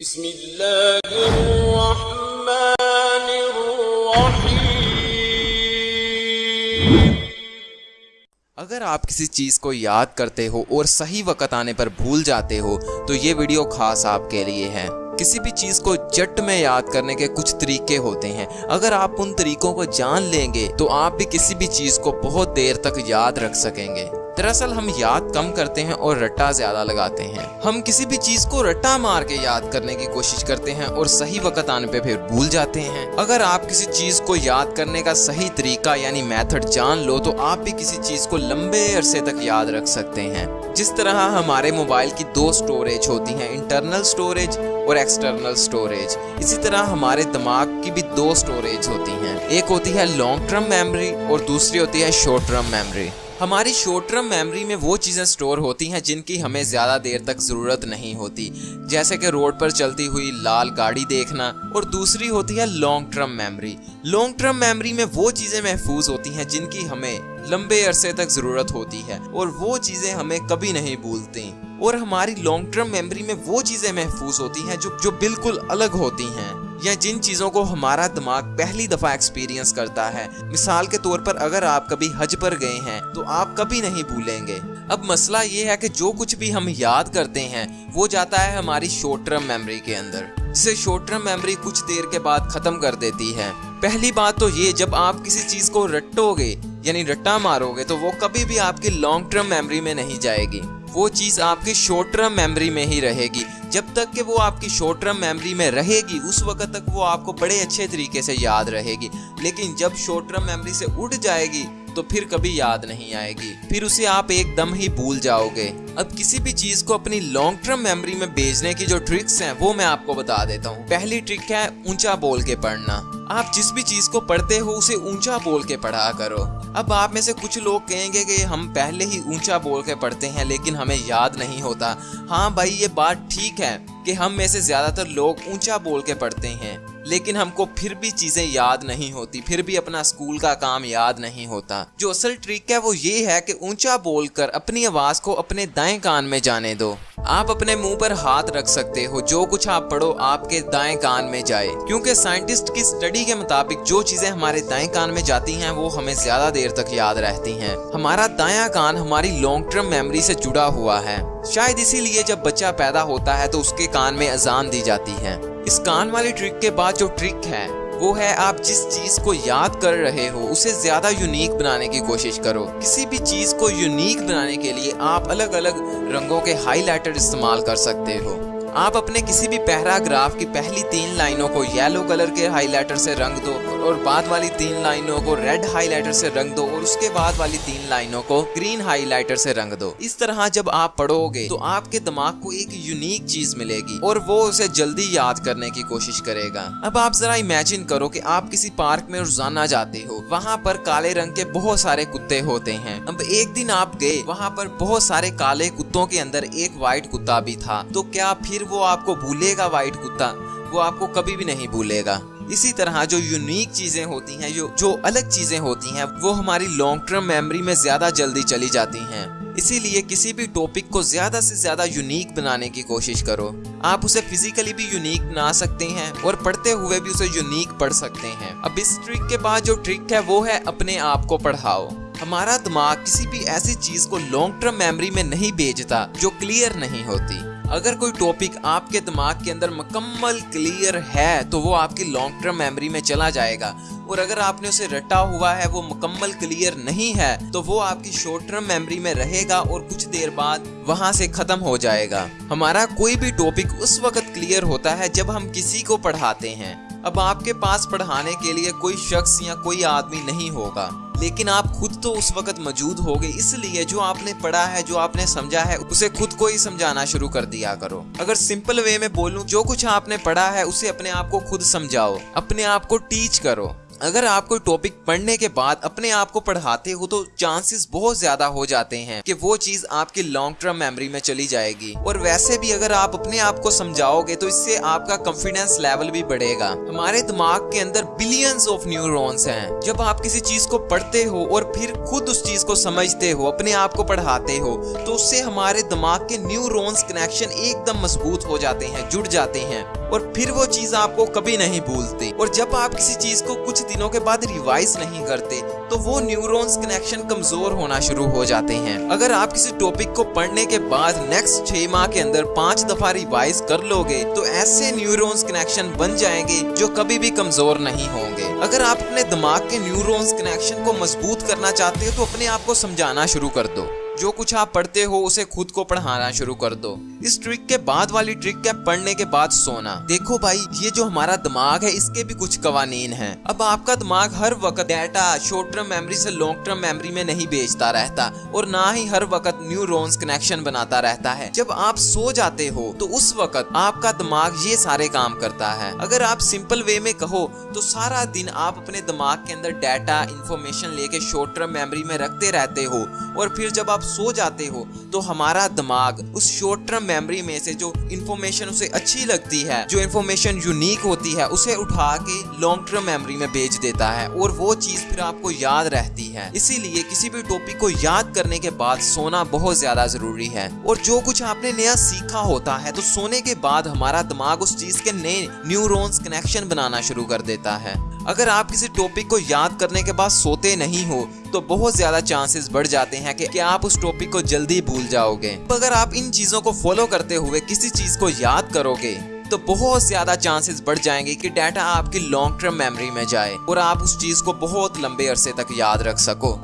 बिस्मिल्लाहिर्रहमानिर्रहीम। अगर आप किसी चीज़ को याद करते हो और सही वक्त आने पर भूल जाते हो तो ये वीडियो खास आपके लिए है। किसी भी चीज़ को जट में याद करने के कुछ तरीके होते हैं। अगर आप उन तरीकों को जान लेंगे तो आप भी किसी भी चीज़ को बहुत देर तक याद रख सकेंगे। दरअसल हम याद कम करते हैं और रट्टा ज़्यादा लगाते हैं। हम किसी भी चीज़ को रट्टा मार के याद करने की कोशिश करते हैं और सही वक्त आने पे फिर भूल जाते हैं। अगर आप किसी चीज़ को याद करने का सही तरीका यानी मेथड जान लो तो आप भी किसी चीज़ को लंबे अरसे तक याद रख सकते हैं। जिस तरह हमारे मोबाइल की दो स्टोरेज होती हैं, इंटरनल स्टोरेज और एक्सटर्नल स्टोरेज। इसी तरह हमारे दिमाग की भी दो स्टोरेज होती हैं। एक होती है लॉन्ग टर्म मेमोरी और दूसरी होती है शॉर्ट टर्म मेमोरी हमारी शॉर्ट टर्म मेमोरी में वो चीज़ें स्टोर होती हैं जिनकी हमें ज़्यादा देर तक ज़रूरत नहीं होती। जैसे कि रोड पर चलती हुई लाल गाड़ी देखना और दूसरी होती है long term memory long term memory में वो चीज़ें महफूज होती हैं जिनकी हमें लंबे अरसे तक ज़रूरत होती है और वो चीज़ें हमें कभी नहीं भूलती। और हमारी लॉन्ग टर्म मेमोरी में वो चीज़ें महफूज होती हैं जो जो बिल्कुल अलग होती हैं। या जिन चीज़ों को हमारा दिमाग पहली दफ़ा एक्सपीरियंस करता है। मिसाल के तौर पर अगर आप कभी हज पर गए हैं तो आप कभी नहीं भूलेंगे। अब मसला ये है कि जो कुछ भी हम याद करते हैं, वो जाता है हमारी शॉर्ट टर्म मेमोरी के अंदर। जिसे शॉर्ट टर्म मेमोरी कुछ देर के बाद ख़त्म कर देती है। पहली बात तो ये, जब आप किसी चीज़ को रटोगे यानी रट्टा मारोगे तो वो कभी भी आपकी लॉन्ग टर्म मेमोरी में नहीं जाएगी। वो चीज़ आपकी शॉर्ट टर्म मेमोरी में ही रहेगी। जब तक कि वो आपकी शॉर्ट टर्म मेमोरी में रहेगी, उस वक्त तक वो आपको बड़े अच्छे तरीके से याद रहेगी। लेकिन जब शॉर्ट टर्म मेमोरी से उठ जाएगी तो फिर कभी याद नहीं आएगी। फिर उसे आप एकदम ही भूल जाओगे। अब किसी भी चीज़ को अपनी लॉन्ग टर्म मेमोरी में भेजने की जो ट्रिक्स हैं, वो मैं आपको बता देता हूँ। पहली ट्रिक है, ऊँचा बोल के पढ़ना। आप जिस भी चीज़ को पढ़ते हो, उसे ऊँचा बोल के पढ़ा करो। अब आप में से कुछ लोग कहेंगे कि हम पहले ही ऊँचा बोल के पढ़ते हैं, लेकिन हमें याद नहीं होता। हाँ भाई, ये बात ठीक है कि हम में से ज़्यादातर लोग ऊँचा बोल के पढ़ते हैं, लेकिन हमको फिर भी चीज़ें याद नहीं होती, फिर भी अपना स्कूल का काम याद नहीं होता। जो असल ट्रिक है, वो ये है कि ऊँचा बोलकर अपनी आवाज़ को अपने दाएँ कान में जाने दो। आप अपने मुँह पर हाथ रख सकते हो। जो कुछ आप पढ़ो, आपके दाएँ कान में जाए। क्योंकि साइंटिस्ट की स्टडी के मुताबिक जो चीज़ें हमारे दाएँ कान में जाती हैं, वो हमें ज़्यादा देर तक याद रहती हैं। हमारा दाया कान हमारी लॉन्ग टर्म मेमोरी से जुड़ा हुआ है। शायद इसीलिए जब बच्चा पैदा होता है तो उसके कान में अजान दी जाती है। इस कान वाली ट्रिक के बाद जो ट्रिक है वो है, आप जिस चीज़ को याद कर रहे हो, उसे ज़्यादा यूनिक बनाने की कोशिश करो। किसी भी चीज़ को यूनिक बनाने के लिए आप अलग अलग रंगों के हाईलाइटर इस्तेमाल कर सकते हो। आप अपने किसी भी पैराग्राफ की पहली तीन लाइनों को येलो कलर के हाईलाइटर से रंग दो और बाद वाली तीन लाइनों को रेड हाइलाइटर से रंग दो और उसके बाद वाली तीन लाइनों को ग्रीन हाइलाइटर से रंग दो। इस तरह जब आप पढ़ोगे तो आपके दिमाग को एक यूनिक चीज़ मिलेगी और वो उसे जल्दी याद करने की कोशिश करेगा। अब आप जरा इमेजिन करो कि आप किसी पार्क में रोज़ाना जाते हो। वहाँ पर काले रंग के बहुत सारे कुत्ते होते हैं। अब एक दिन आप गए, वहाँ पर बहुत सारे काले कुत्तों के अंदर एक व्हाइट कुत्ता भी था। तो क्या फिर वो आपको भूलेगा व्हाइट कुत्ता? वो आपको कभी भी नहीं भूलेगा। इसी तरह जो यूनिक चीज़ें होती हैं, जो जो अलग चीज़ें होती हैं, वो हमारी लॉन्ग टर्म मेमोरी में ज़्यादा जल्दी चली जाती हैं। इसीलिए किसी भी टॉपिक को ज़्यादा से ज़्यादा यूनिक बनाने की कोशिश करो। आप उसे फिजिकली भी यूनिक बना सकते हैं और पढ़ते हुए भी उसे यूनिक पढ़ सकते हैं। अब इस ट्रिक के बाद जो ट्रिक है, वो है अपने आप को पढ़ाओ। हमारा दिमाग किसी भी ऐसी चीज़ को लॉन्ग टर्म मेमोरी में नहीं भेजता, जो क्लियर नहीं होती। अगर कोई टॉपिक आपके दिमाग के अंदर मुकम्मल क्लियर है तो वो आपकी लॉन्ग टर्म मेमोरी में चला जाएगा। और अगर आपने उसे रटा हुआ है, वो मुकम्मल क्लियर नहीं है तो वो आपकी शॉर्ट टर्म मेमोरी में रहेगा और कुछ देर बाद वहाँ से खत्म हो जाएगा। हमारा कोई भी टॉपिक उस वक्त क्लियर होता है जब हम किसी को पढ़ाते हैं। अब आपके पास पढ़ाने के लिए कोई शख्स या कोई आदमी नहीं होगा। लेकिन आप खुद तो उस वक्त मौजूद हो गए इसलिए जो आपने पढ़ा है, जो आपने समझा है, उसे खुद को ही समझाना शुरू कर दिया करो। अगर सिंपल वे में बोलूँ, जो कुछ आपने पढ़ा है, उसे अपने आप को खुद समझाओ, अपने आप को टीच करो। अगर आप कोई टॉपिक पढ़ने के बाद अपने आप को पढ़ाते हो तो चांसेस बहुत ज़्यादा हो जाते हैं कि वो चीज़ आपकी लॉन्ग टर्म मेमोरी में चली जाएगी। और वैसे भी अगर आप अपने आप को समझाओगे तो इससे आपका कॉन्फिडेंस लेवल भी बढ़ेगा। हमारे दिमाग के अंदर बिलियंस ऑफ़ न्यूरॉन्स हैं। जब आप किसी चीज़ को पढ़ते हो और फिर खुद उस चीज़ को समझते हो, अपने आप को पढ़ाते हो तो उससे हमारे दिमाग के न्यूरॉन्स कनेक्शन एकदम मज़बूत हो जाते हैं, जुड़ जाते हैं। और फिर वो चीज़ आपको कभी नहीं भूलते। और जब आप किसी चीज़ को कुछ दिनों के बाद रिवाइज नहीं करते तो वो न्यूरॉन्स कनेक्शन कमज़ोर होना शुरू हो जाते हैं। अगर आप किसी टॉपिक को पढ़ने के बाद नेक्स्ट छह माह के अंदर पाँच दफ़ा रिवाइज कर लोगे तो ऐसे न्यूरॉन्स कनेक्शन बन जाएँगे जो कभी भी कमज़ोर नहीं होंगे। अगर आप अपने दिमाग के न्यूरॉन्स कनेक्शन को मज़बूत करना चाहते हो तो अपने आप को समझाना शुरू कर दो। जो कुछ आप पढ़ते हो, उसे खुद को पढ़ाना शुरू कर दो। इस ट्रिक के बाद वाली ट्रिक है पढ़ने के बाद सोना। देखो भाई, ये जो हमारा दिमाग है, इसके भी कुछ कवानीन हैं। अब आपका दिमाग हर वक्त डेटा शॉर्ट टर्म मेमोरी से लॉन्ग टर्म मेमोरी में नहीं भेजता रहता और ना ही हर वक्त न्यूरॉन्स कनेक्शन बनाता रहता है। जब आप सो जाते हो तो उस वक्त आपका दिमाग ये सारे काम करता है। अगर आप सिंपल वे में कहो तो सारा दिन आप अपने दिमाग के अंदर डाटा इंफॉर्मेशन लेके शॉर्ट टर्म मेमोरी में रखते रहते हो और फिर जब आप सो जाते हो तो हमारा दिमाग उस शॉर्ट टर्म मेमोरी में से जो इन्फॉर्मेशन उसे अच्छी लगती है, जो इन्फॉर्मेशन यूनिक होती है, उसे उठा के लॉन्ग टर्म मेमोरी में भेज देता है और वो चीज़ फिर आपको याद रहती है। इसीलिए किसी भी टॉपिक को याद करने के बाद सोना बहुत ज़्यादा ज़रूरी है। और जो कुछ आपने नया सीखा होता है तो सोने के बाद हमारा दिमाग उस चीज़ के नए न्यूरॉन्स कनेक्शन बनाना शुरू कर देता है। अगर आप किसी टॉपिक को याद करने के बाद सोते नहीं हो तो बहुत ज़्यादा चांसेस बढ़ जाते हैं कि, कि आप उस टॉपिक को जल्दी भूल जाओगे। तो अगर आप इन चीज़ों को फॉलो करते हुए किसी चीज़ को याद करोगे तो बहुत ज़्यादा चांसेस बढ़ जाएँगे कि डाटा आपकी लॉन्ग टर्म मेमोरी में जाए और आप उस चीज़ को बहुत लंबे अरसे तक याद रख सको।